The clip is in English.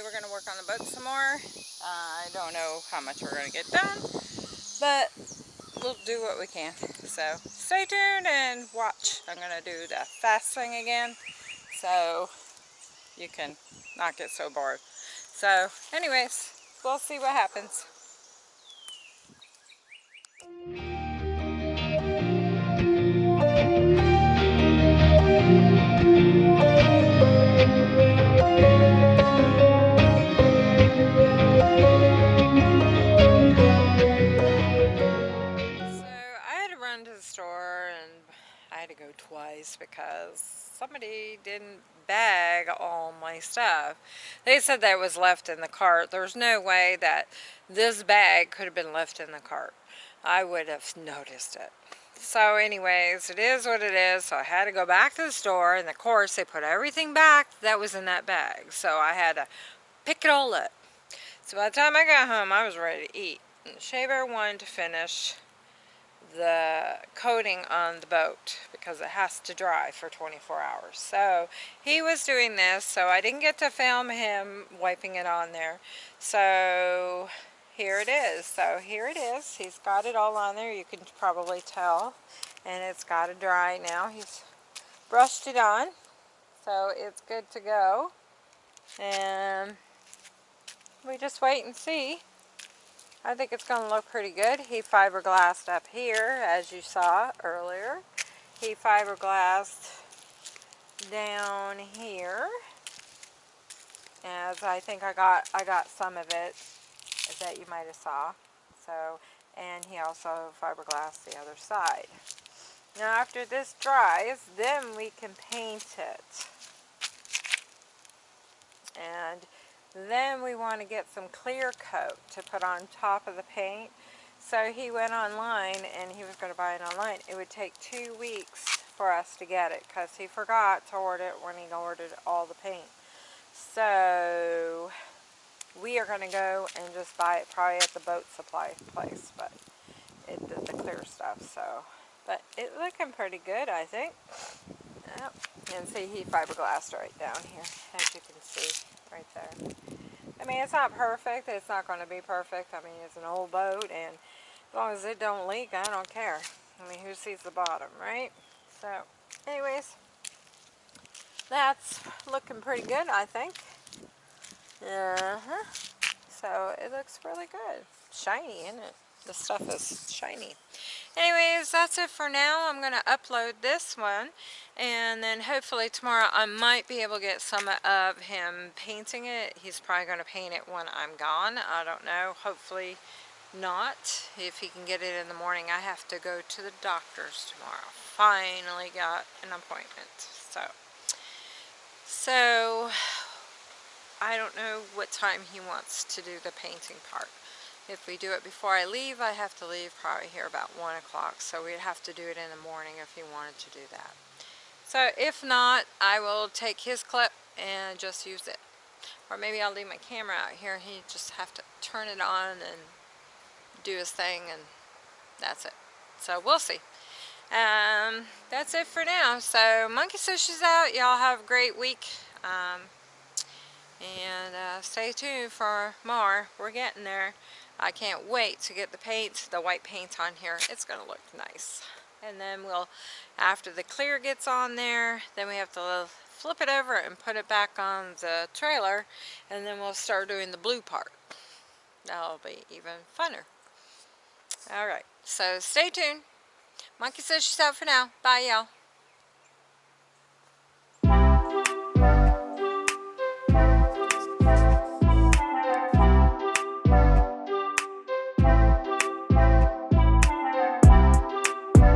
work on the boat some more. Uh, I don't know how much we're going to get done, but we'll do what we can. So stay tuned and watch. I'm going to do the fast thing again so you can not get so bored. So anyways, we'll see what happens. Twice because somebody didn't bag all my stuff. They said that was left in the cart. There's no way that this bag could have been left in the cart. I would have noticed it. So anyways, it is what it is. So I had to go back to the store and of course they put everything back that was in that bag. So I had to pick it all up. So by the time I got home, I was ready to eat. And Shaver wanted to finish the coating on the boat because it has to dry for 24 hours. So he was doing this, so I didn't get to film him wiping it on there. So here it is. So here it is. He's got it all on there. You can probably tell. And it's got to dry now. He's brushed it on. So it's good to go. And we just wait and see. I think it's going to look pretty good. He fiberglassed up here, as you saw earlier. He fiberglassed down here. As I think I got I got some of it that you might have saw. So, and he also fiberglassed the other side. Now after this dries, then we can paint it. And then we want to get some clear coat to put on top of the paint. So he went online and he was going to buy it online. It would take two weeks for us to get it because he forgot to order it when he ordered all the paint. So we are going to go and just buy it probably at the boat supply place. But it did the clear stuff. So, But it's looking pretty good I think. Yep. And see he fiberglassed right down here as you can see right there. I mean, it's not perfect. It's not going to be perfect. I mean, it's an old boat, and as long as it don't leak, I don't care. I mean, who sees the bottom, right? So, anyways, that's looking pretty good, I think. Uh-huh. So, it looks really good. Shiny, isn't it? The stuff is shiny. Anyways, that's it for now. I'm going to upload this one. And then hopefully tomorrow I might be able to get some of him painting it. He's probably going to paint it when I'm gone. I don't know. Hopefully not. If he can get it in the morning, I have to go to the doctor's tomorrow. Finally got an appointment. So, so I don't know what time he wants to do the painting part. If we do it before I leave, I have to leave probably here about 1 o'clock. So we'd have to do it in the morning if he wanted to do that. So if not, I will take his clip and just use it. Or maybe I'll leave my camera out here. and He just have to turn it on and do his thing and that's it. So we'll see. Um, that's it for now. So Monkey Sushi's out. Y'all have a great week. Um, and uh, stay tuned for more. We're getting there. I can't wait to get the paint, the white paint on here. It's going to look nice. And then we'll, after the clear gets on there, then we have to flip it over and put it back on the trailer. And then we'll start doing the blue part. That'll be even funner. Alright, so stay tuned. Monkey says she's out for now. Bye, y'all.